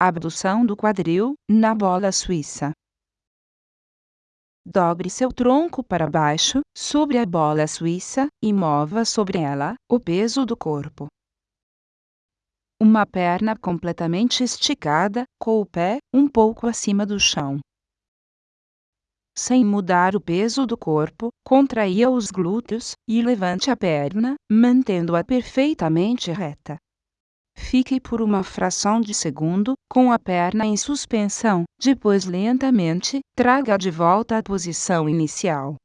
abdução do quadril, na bola suíça. Dobre seu tronco para baixo, sobre a bola suíça, e mova sobre ela o peso do corpo. Uma perna completamente esticada, com o pé um pouco acima do chão. Sem mudar o peso do corpo, contraia os glúteos e levante a perna, mantendo-a perfeitamente reta. Fique por uma fração de segundo com a perna em suspensão, depois lentamente traga de volta à posição inicial.